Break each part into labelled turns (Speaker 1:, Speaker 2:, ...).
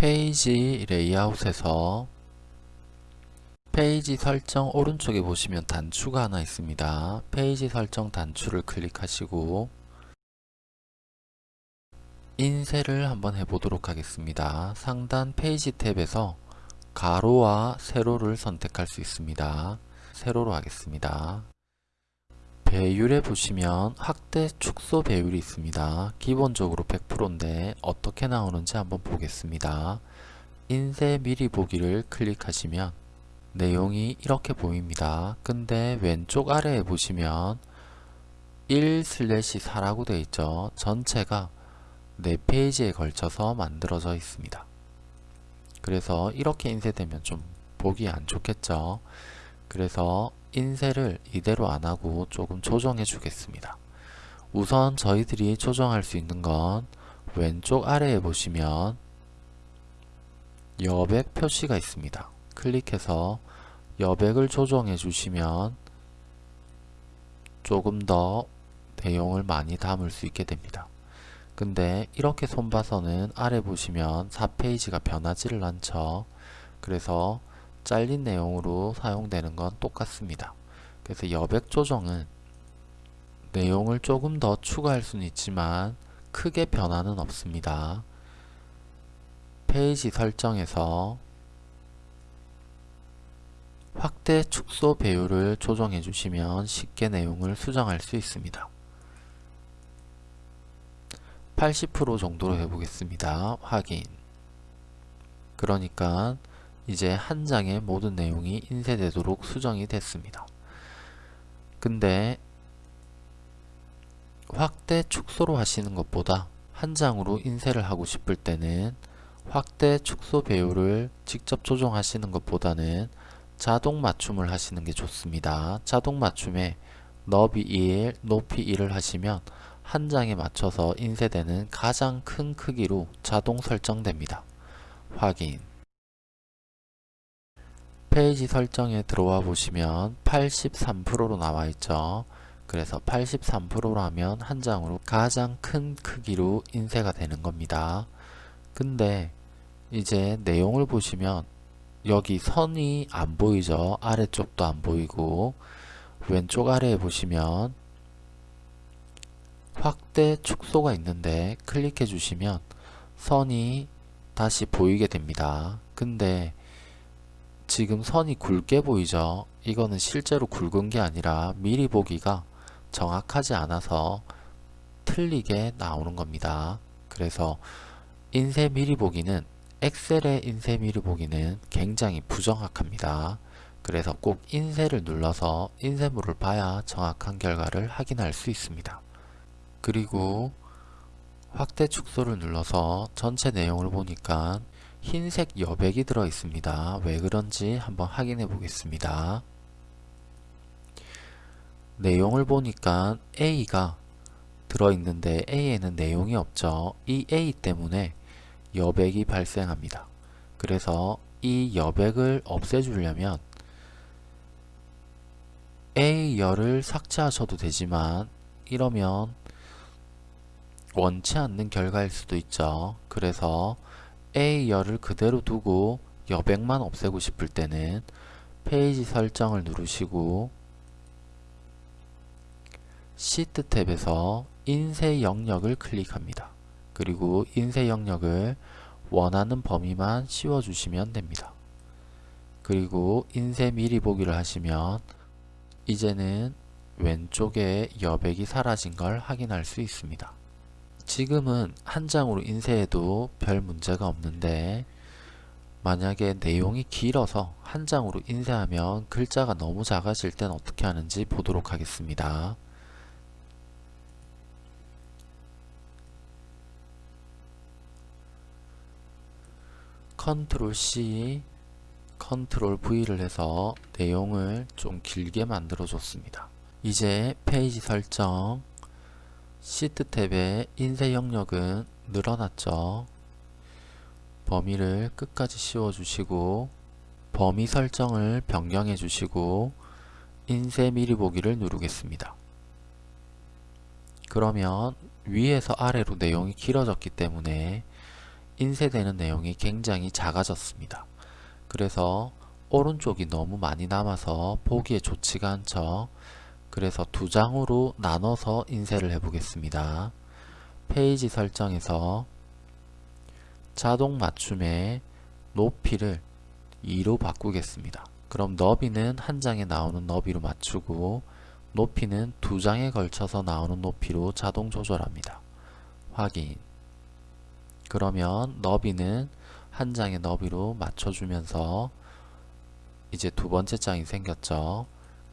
Speaker 1: 페이지 레이아웃에서 페이지 설정 오른쪽에 보시면 단추가 하나 있습니다. 페이지 설정 단추를 클릭하시고 인쇄를 한번 해보도록 하겠습니다. 상단 페이지 탭에서 가로와 세로를 선택할 수 있습니다. 세로로 하겠습니다. 배율에 보시면 확대 축소 배율이 있습니다. 기본적으로 100%인데 어떻게 나오는지 한번 보겠습니다. 인쇄 미리 보기를 클릭하시면 내용이 이렇게 보입니다. 근데 왼쪽 아래에 보시면 1/4라고 되어 있죠. 전체가 4페이지에 걸쳐서 만들어져 있습니다. 그래서 이렇게 인쇄되면 좀 보기 안 좋겠죠. 그래서 인쇄를 이대로 안하고 조금 조정해 주겠습니다. 우선 저희들이 조정할 수 있는 건 왼쪽 아래에 보시면 여백 표시가 있습니다. 클릭해서 여백을 조정해 주시면 조금 더 내용을 많이 담을 수 있게 됩니다. 근데 이렇게 손봐서는 아래 보시면 4페이지가 변하지를 않죠. 그래서 잘린 내용으로 사용되는 건 똑같습니다. 그래서 여백 조정은 내용을 조금 더 추가할 수는 있지만 크게 변화는 없습니다. 페이지 설정에서 확대 축소 배율을 조정해 주시면 쉽게 내용을 수정할 수 있습니다. 80% 정도로 해보겠습니다. 확인 그러니까 이제 한 장의 모든 내용이 인쇄되도록 수정이 됐습니다. 근데 확대 축소로 하시는 것보다 한 장으로 인쇄를 하고 싶을 때는 확대 축소 배율을 직접 조정하시는 것보다는 자동 맞춤을 하시는 게 좋습니다. 자동 맞춤에 너비 1, 높이 1을 하시면 한 장에 맞춰서 인쇄되는 가장 큰 크기로 자동 설정됩니다. 확인 페이지 설정에 들어와 보시면 83%로 나와 있죠. 그래서 83%로 하면 한 장으로 가장 큰 크기로 인쇄가 되는 겁니다. 근데 이제 내용을 보시면 여기 선이 안 보이죠. 아래쪽도 안 보이고 왼쪽 아래에 보시면 확대 축소가 있는데 클릭해 주시면 선이 다시 보이게 됩니다. 근데 지금 선이 굵게 보이죠? 이거는 실제로 굵은 게 아니라 미리 보기가 정확하지 않아서 틀리게 나오는 겁니다. 그래서 인쇄 미리 보기는 엑셀의 인쇄 미리 보기는 굉장히 부정확합니다. 그래서 꼭 인쇄를 눌러서 인쇄물을 봐야 정확한 결과를 확인할 수 있습니다. 그리고 확대 축소를 눌러서 전체 내용을 보니까 흰색 여백이 들어 있습니다. 왜 그런지 한번 확인해 보겠습니다. 내용을 보니까 A가 들어있는데 A에는 내용이 없죠. 이 A 때문에 여백이 발생합니다. 그래서 이 여백을 없애주려면 A열을 삭제하셔도 되지만 이러면 원치 않는 결과일 수도 있죠. 그래서 A열을 그대로 두고 여백만 없애고 싶을 때는 페이지 설정을 누르시고 시트 탭에서 인쇄 영역을 클릭합니다. 그리고 인쇄 영역을 원하는 범위만 씌워주시면 됩니다. 그리고 인쇄 미리 보기를 하시면 이제는 왼쪽에 여백이 사라진 걸 확인할 수 있습니다. 지금은 한 장으로 인쇄해도 별 문제가 없는데 만약에 내용이 길어서 한 장으로 인쇄하면 글자가 너무 작아질 땐 어떻게 하는지 보도록 하겠습니다. 컨트롤 C, 컨트롤 V를 해서 내용을 좀 길게 만들어 줬습니다. 이제 페이지 설정, 시트 탭의 인쇄 영역은 늘어났죠. 범위를 끝까지 씌워주시고 범위 설정을 변경해 주시고 인쇄 미리 보기를 누르겠습니다. 그러면 위에서 아래로 내용이 길어졌기 때문에 인쇄되는 내용이 굉장히 작아졌습니다. 그래서 오른쪽이 너무 많이 남아서 보기에 좋지가 않죠. 그래서 두 장으로 나눠서 인쇄를 해 보겠습니다. 페이지 설정에서 자동 맞춤의 높이를 2로 바꾸겠습니다. 그럼 너비는 한 장에 나오는 너비로 맞추고 높이는 두 장에 걸쳐서 나오는 높이로 자동 조절합니다. 확인 그러면 너비는 한 장의 너비로 맞춰주면서 이제 두 번째 장이 생겼죠.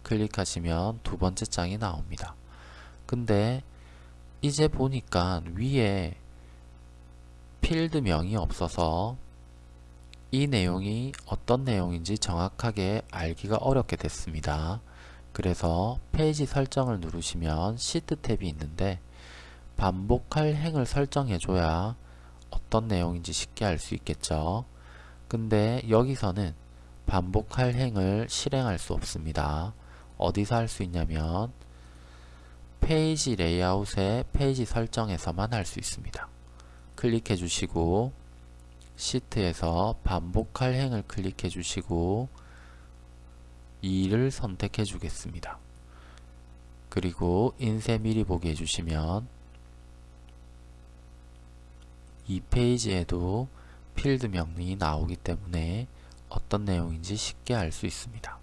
Speaker 1: 클릭하시면 두 번째 장이 나옵니다. 근데 이제 보니까 위에 필드명이 없어서 이 내용이 어떤 내용인지 정확하게 알기가 어렵게 됐습니다. 그래서 페이지 설정을 누르시면 시트 탭이 있는데 반복할 행을 설정해 줘야 어떤 내용인지 쉽게 알 수 있겠죠. 근데 여기서는 반복할 행을 실행할 수 없습니다. 어디서 할 수 있냐면 페이지 레이아웃의 페이지 설정에서만 할 수 있습니다. 클릭해 주시고 시트에서 반복할 행을 클릭해 주시고 2를 선택해 주겠습니다. 그리고 인쇄 미리 보기 해주시면 이 페이지에도 필드 명령이 나오기 때문에 어떤 내용인지 쉽게 알 수 있습니다.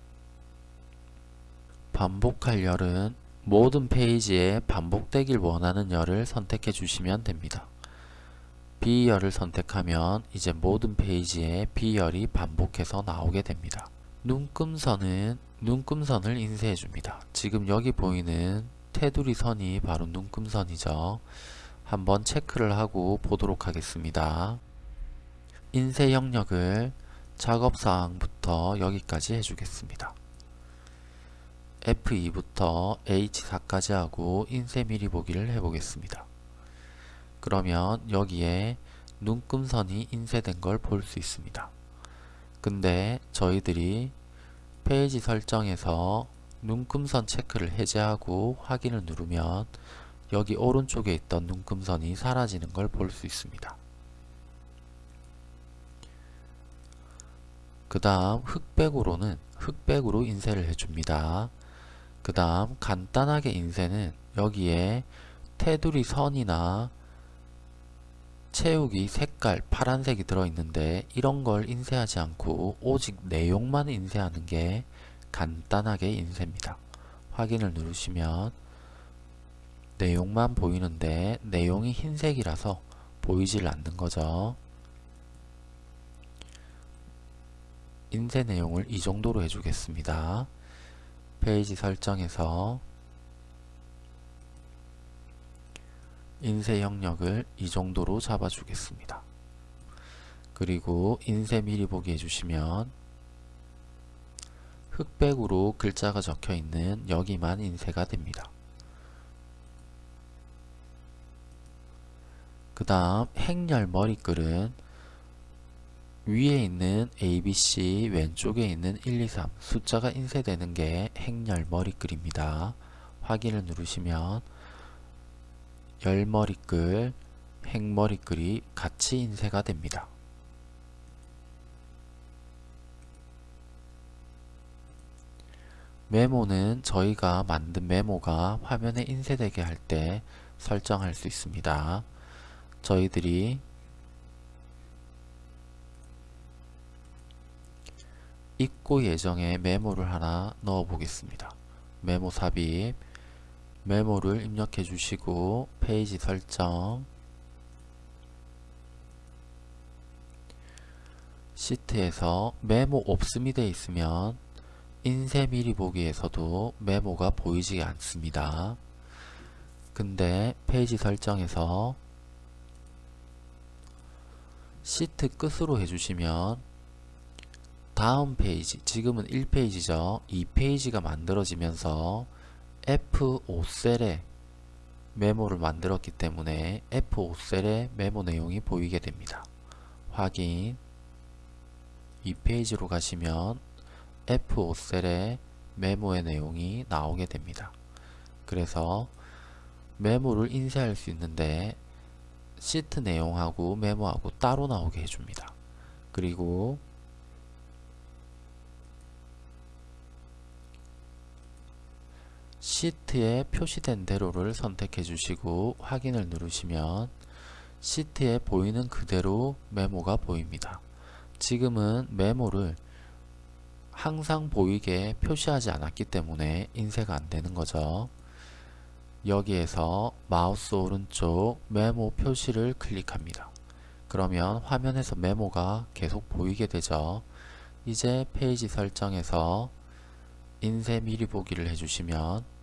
Speaker 1: 반복할 열은 모든 페이지에 반복되길 원하는 열을 선택해 주시면 됩니다. B열을 선택하면 이제 모든 페이지에 B열이 반복해서 나오게 됩니다. 눈금선은 눈금선을 인쇄해 줍니다. 지금 여기 보이는 테두리 선이 바로 눈금선이죠. 한번 체크를 하고 보도록 하겠습니다. 인쇄 영역을 작업사항부터 여기까지 해주겠습니다. F2부터 H4까지 하고 인쇄 미리 보기를 해보겠습니다. 그러면 여기에 눈금선이 인쇄된 걸 볼 수 있습니다. 근데 저희들이 페이지 설정에서 눈금선 체크를 해제하고 확인을 누르면 여기 오른쪽에 있던 눈금선이 사라지는 걸 볼 수 있습니다. 그 다음 흑백으로는 흑백으로 인쇄를 해줍니다. 그 다음 간단하게 인쇄는 여기에 테두리 선이나 채우기 색깔 파란색이 들어있는데 이런 걸 인쇄하지 않고 오직 내용만 인쇄하는 게 간단하게 인쇄입니다. 확인을 누르시면 내용만 보이는데 내용이 흰색이라서 보이질 않는 거죠. 인쇄 내용을 이 정도로 해주겠습니다. 페이지 설정에서 인쇄 영역을 이 정도로 잡아주겠습니다. 그리고 인쇄 미리 보기 해주시면 흑백으로 글자가 적혀 있는 여기만 인쇄가 됩니다. 그 다음 행렬 머리글은 위에 있는 ABC 왼쪽에 있는 1, 2, 3 숫자가 인쇄되는 게 행렬 머리글입니다. 확인을 누르시면 열 머리글, 행 머리글이 같이 인쇄가 됩니다. 메모는 저희가 만든 메모가 화면에 인쇄되게 할 때 설정할 수 있습니다. 저희들이 입고 예정에 메모를 하나 넣어 보겠습니다. 메모 삽입 메모를 입력해 주시고 페이지 설정 시트에서 메모 없음이 되어 있으면 인쇄 미리 보기에서도 메모가 보이지 않습니다. 근데 페이지 설정에서 시트 끝으로 해주시면 다음 페이지, 지금은 1페이지죠. 2페이지가 만들어지면서 F5셀에 메모를 만들었기 때문에 F5셀에 메모 내용이 보이게 됩니다. 확인 2페이지로 가시면 F5셀에 메모의 내용이 나오게 됩니다. 그래서 메모를 인쇄할 수 있는데 시트 내용하고 메모하고 따로 나오게 해줍니다. 그리고 시트에 표시된 대로를 선택해 주시고 확인을 누르시면 시트에 보이는 그대로 메모가 보입니다. 지금은 메모를 항상 보이게 표시하지 않았기 때문에 인쇄가 안 되는 거죠. 여기에서 마우스 오른쪽 메모 표시를 클릭합니다. 그러면 화면에서 메모가 계속 보이게 되죠. 이제 페이지 설정에서 인쇄 미리 보기를 해주시면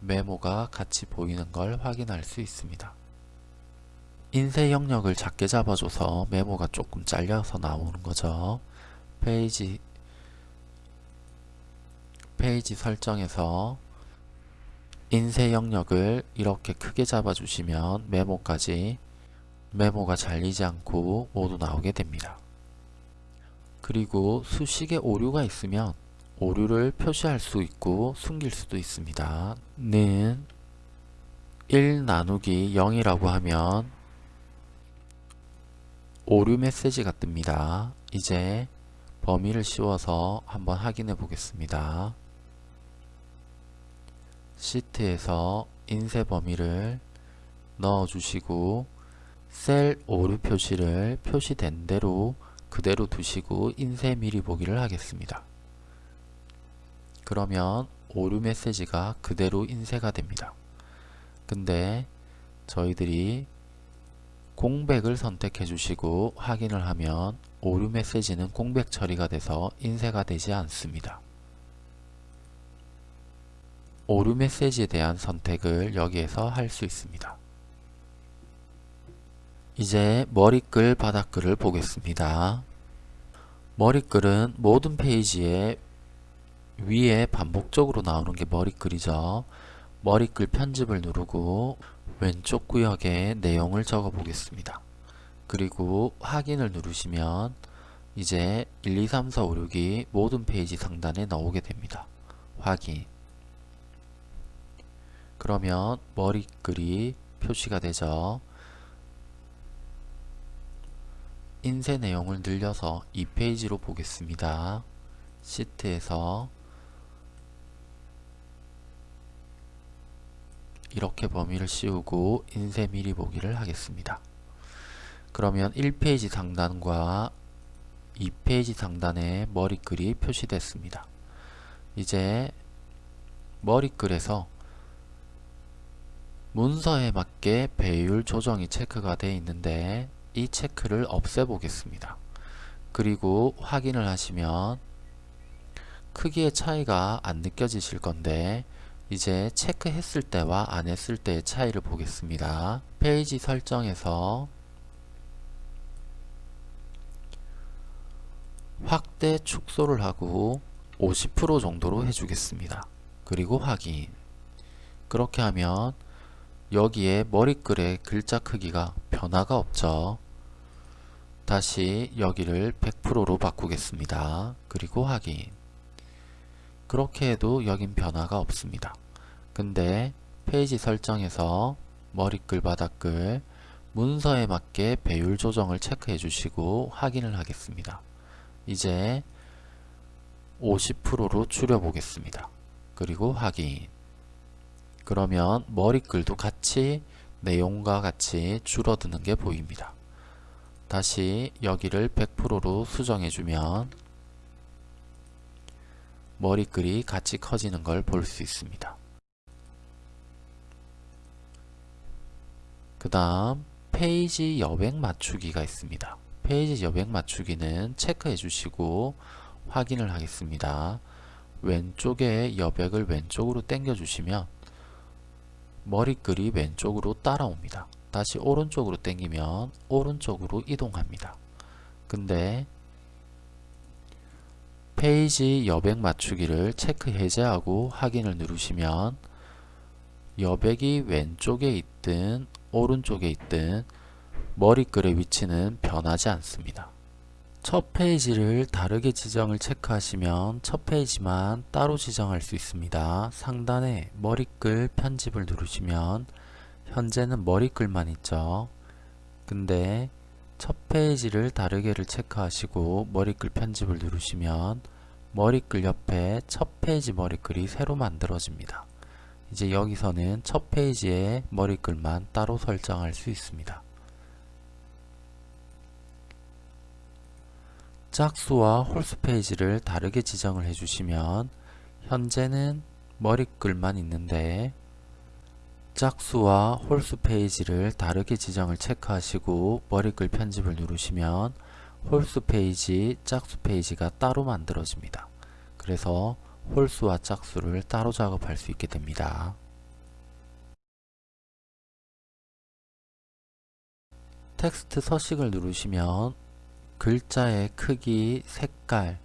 Speaker 1: 메모가 같이 보이는 걸 확인할 수 있습니다. 인쇄 영역을 작게 잡아줘서 메모가 조금 잘려서 나오는 거죠. 페이지 페이지 설정에서 인쇄 영역을 이렇게 크게 잡아주시면 메모까지 메모가 잘리지 않고 모두 나오게 됩니다. 그리고 수식에 오류가 있으면 오류를 표시할 수 있고 숨길 수도 있습니다. 는 1 나누기 0이라고 하면 오류 메시지가 뜹니다. 이제 범위를 씌워서 한번 확인해 보겠습니다. 시트에서 인쇄 범위를 넣어 주시고 셀 오류 표시를 표시된 대로 그대로 두시고 인쇄 미리 보기를 하겠습니다. 그러면 오류 메시지가 그대로 인쇄가 됩니다. 근데 저희들이 공백을 선택해 주시고 확인을 하면 오류 메시지는 공백 처리가 돼서 인쇄가 되지 않습니다. 오류 메시지에 대한 선택을 여기에서 할 수 있습니다. 이제 머리글 바닥글을 보겠습니다. 머리글은 모든 페이지에 위에 반복적으로 나오는 게 머리글이죠. 머리글 편집을 누르고 왼쪽 구역에 내용을 적어 보겠습니다. 그리고 확인을 누르시면 이제 1, 2, 3, 4, 5, 6이 모든 페이지 상단에 나오게 됩니다. 확인 그러면 머리글이 표시가 되죠. 인쇄 내용을 늘려서 2페이지로 보겠습니다. 시트에서 이렇게 범위를 씌우고 인쇄 미리 보기를 하겠습니다. 그러면 1페이지 상단과 2페이지 상단에 머리글이 표시됐습니다. 이제 머리글에서 문서에 맞게 배율 조정이 체크가 되어 있는데 이 체크를 없애 보겠습니다. 그리고 확인을 하시면 크기의 차이가 안 느껴지실 건데 이제 체크했을 때와 안 했을 때의 차이를 보겠습니다. 페이지 설정에서 확대 축소를 하고 50% 정도로 해주겠습니다. 그리고 확인 그렇게 하면 여기에 머리글의 글자 크기가 변화가 없죠. 다시 여기를 100%로 바꾸겠습니다. 그리고 확인 그렇게 해도 여긴 변화가 없습니다. 근데 페이지 설정에서 머리글 바닥글 문서에 맞게 배율 조정을 체크해 주시고 확인을 하겠습니다. 이제 50%로 줄여 보겠습니다. 그리고 확인 그러면 머리글도 같이 내용과 같이 줄어드는 게 보입니다. 다시 여기를 100%로 수정해 주면 머리글이 같이 커지는 걸 볼 수 있습니다. 그 다음 페이지 여백 맞추기가 있습니다. 페이지 여백 맞추기는 체크해 주시고 확인을 하겠습니다. 왼쪽에 여백을 왼쪽으로 당겨 주시면 머리글이 왼쪽으로 따라옵니다. 다시 오른쪽으로 당기면 오른쪽으로 이동합니다. 근데 페이지 여백 맞추기를 체크 해제하고 확인을 누르시면 여백이 왼쪽에 있든 오른쪽에 있든 머리글의 위치는 변하지 않습니다. 첫 페이지를 다르게 지정을 체크하시면 첫 페이지만 따로 지정할 수 있습니다. 상단에 머리글 편집을 누르시면 현재는 머리글만 있죠. 근데 첫 페이지를 다르게를 체크하시고 머리글 편집을 누르시면 머리글 옆에 첫 페이지 머리글이 새로 만들어집니다. 이제 여기서는 첫 페이지에 머리글만 따로 설정할 수 있습니다. 짝수와 홀수 페이지를 다르게 지정을 해주시면 현재는 머리글만 있는데 짝수와 홀수 페이지를 다르게 지정을 체크하시고 머리글 편집을 누르시면 홀수 페이지, 짝수 페이지가 따로 만들어집니다. 그래서 홀수와 짝수를 따로 작업할 수 있게 됩니다. 텍스트 서식을 누르시면 글자의 크기, 색깔,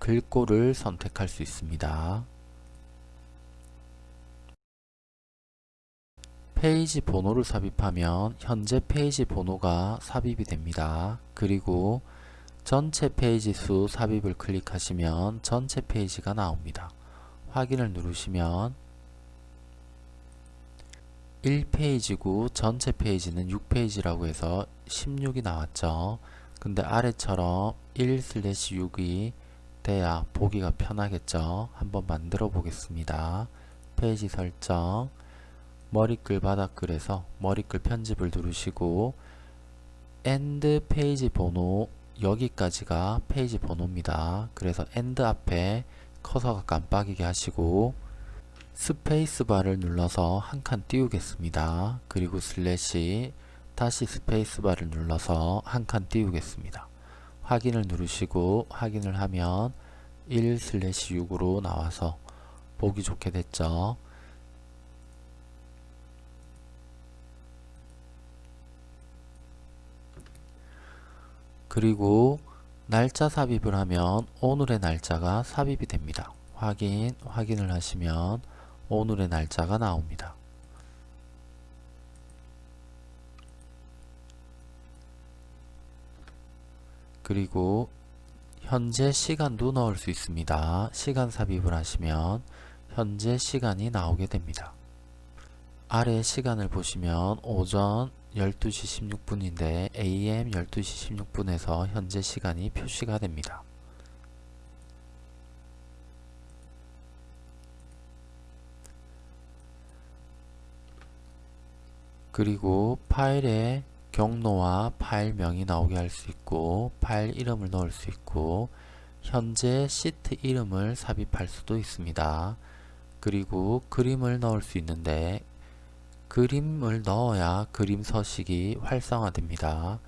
Speaker 1: 글꼴을 선택할 수 있습니다. 페이지 번호를 삽입하면 현재 페이지 번호가 삽입이 됩니다. 그리고 전체 페이지 수 삽입을 클릭하시면 전체 페이지가 나옵니다. 확인을 누르시면 1페이지고 전체 페이지는 6페이지라고 해서 16이 나왔죠. 근데 아래처럼 1/6이 돼야 보기가 편하겠죠. 한번 만들어 보겠습니다. 페이지 설정 머리글 바닥글에서 머리글 편집을 누르시고 and 페이지 번호 여기까지가 페이지 번호입니다. 그래서 and 앞에 커서가 깜빡이게 하시고 스페이스바를 눌러서 한 칸 띄우겠습니다. 그리고 슬래시 다시 스페이스바를 눌러서 한 칸 띄우겠습니다. 확인을 누르시고 확인을 하면 1/6으로 나와서 보기 좋게 됐죠. 그리고 날짜 삽입을 하면 오늘의 날짜가 삽입이 됩니다. 확인, 확인을 하시면 오늘의 날짜가 나옵니다. 그리고 현재 시간도 넣을 수 있습니다. 시간 삽입을 하시면 현재 시간이 나오게 됩니다. 아래 시간을 보시면 오전 12시 16분인데 AM 12시 16분에서 현재 시간이 표시가 됩니다. 그리고 파일에 경로와 파일명이 나오게 할 수 있고 파일 이름을 넣을 수 있고 현재 시트 이름을 삽입할 수도 있습니다. 그리고 그림을 넣을 수 있는데 그림을 넣어야 그림 서식이 활성화됩니다.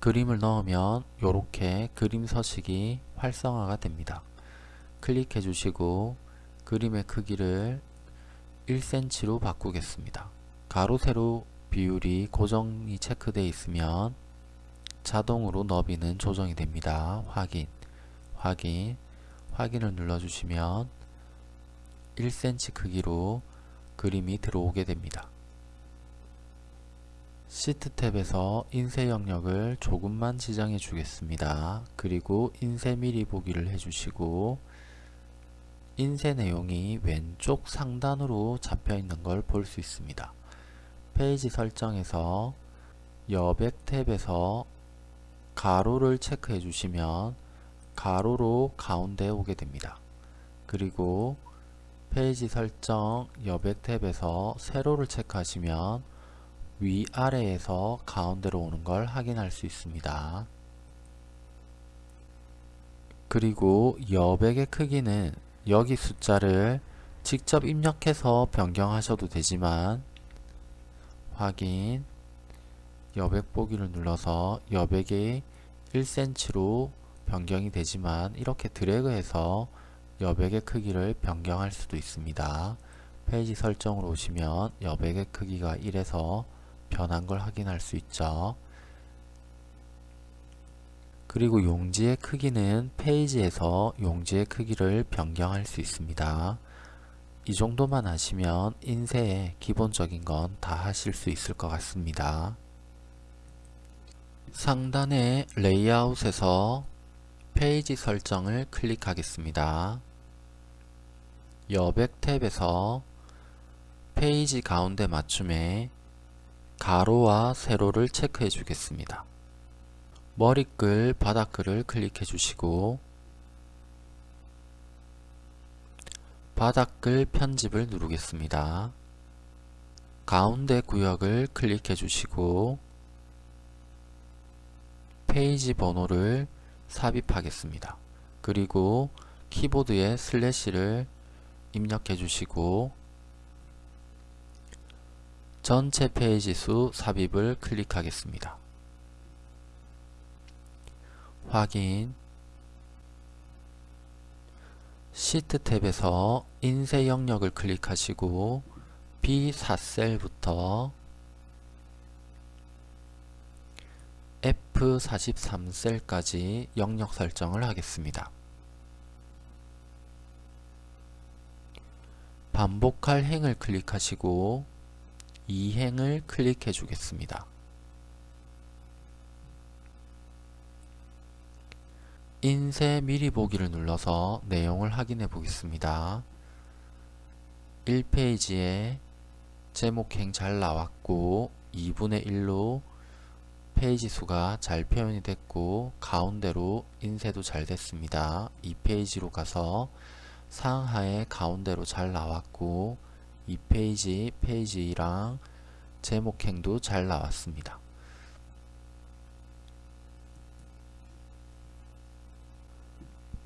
Speaker 1: 그림을 넣으면 이렇게 그림 서식이 활성화가 됩니다. 클릭해 주시고 그림의 크기를 1cm로 바꾸겠습니다. 가로 세로 비율이 고정이 체크되어 있으면 자동으로 너비는 조정이 됩니다. 확인, 확인, 확인을 눌러주시면 1cm 크기로 그림이 들어오게 됩니다. 시트 탭에서 인쇄 영역을 조금만 지정해 주겠습니다. 그리고 인쇄 미리 보기를 해주시고 인쇄 내용이 왼쪽 상단으로 잡혀 있는 걸 볼 수 있습니다. 페이지 설정에서 여백 탭에서 가로를 체크해 주시면 가로로 가운데 오게 됩니다. 그리고 페이지 설정 여백 탭에서 세로를 체크하시면 위아래에서 가운데로 오는 걸 확인할 수 있습니다. 그리고 여백의 크기는 여기 숫자를 직접 입력해서 변경하셔도 되지만 확인 여백 보기를 눌러서 여백이 1cm로 변경이 되지만 이렇게 드래그해서 여백의 크기를 변경할 수도 있습니다. 페이지 설정으로 오시면 여백의 크기가 1에서 변한 걸 확인할 수 있죠. 그리고 용지의 크기는 페이지에서 용지의 크기를 변경할 수 있습니다. 이 정도만 하시면 인쇄의 기본적인 건 다 하실 수 있을 것 같습니다. 상단의 레이아웃에서 페이지 설정을 클릭하겠습니다. 여백 탭에서 페이지 가운데 맞춤에 가로와 세로를 체크해 주겠습니다. 머리글, 바닥글을 클릭해 주시고 바닥글 편집을 누르겠습니다. 가운데 구역을 클릭해 주시고 페이지 번호를 삽입하겠습니다. 그리고 키보드에 슬래시를 입력해 주시고 전체 페이지 수 삽입을 클릭하겠습니다. 확인 시트 탭에서 인쇄 영역을 클릭하시고 B4셀부터 F43셀까지 영역 설정을 하겠습니다. 반복할 행을 클릭하시고 이 행을 클릭해 주겠습니다. 인쇄 미리 보기를 눌러서 내용을 확인해 보겠습니다. 1페이지에 제목행 잘 나왔고 2분의 1로 페이지 수가 잘 표현이 됐고 가운데로 인쇄도 잘 됐습니다. 2페이지로 가서 상하에 가운데로 잘 나왔고 2페이지 페이지랑 제목행도 잘 나왔습니다.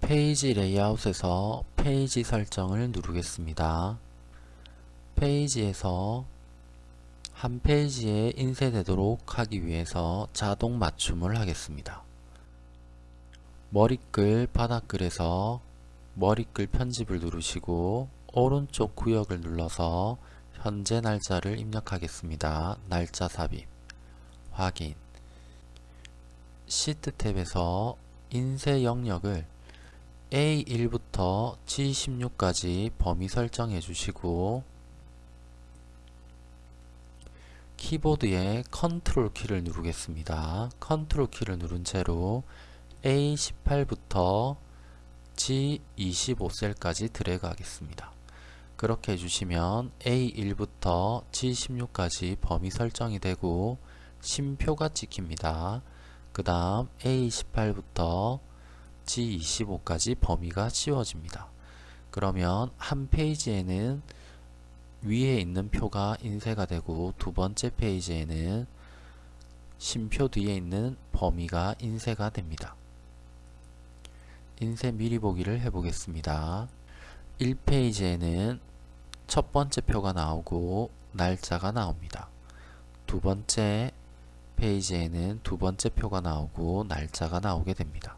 Speaker 1: 페이지 레이아웃에서 페이지 설정을 누르겠습니다. 페이지에서 한 페이지에 인쇄되도록 하기 위해서 자동 맞춤을 하겠습니다. 머리글 바닥글에서 머리글 편집을 누르시고 오른쪽 구역을 눌러서 현재 날짜를 입력하겠습니다. 날짜 삽입 확인 시트 탭에서 인쇄 영역을 A1부터 G16까지 범위 설정해 주시고 키보드에 컨트롤 키를 누르겠습니다. 컨트롤 키를 누른 채로 A18부터 G25셀까지 드래그 하겠습니다. 그렇게 해주시면 A1부터 G16까지 범위 설정이 되고 쉼표가 찍힙니다. 그 다음 A18부터 G25까지 범위가 씌워집니다. 그러면 한 페이지에는 위에 있는 표가 인쇄가 되고 두 번째 페이지에는 심표 뒤에 있는 범위가 인쇄가 됩니다. 인쇄 미리 보기를 해보겠습니다. 1페이지에는 첫 번째 표가 나오고 날짜가 나옵니다. 두 번째 페이지에는 두 번째 표가 나오고 날짜가 나오게 됩니다.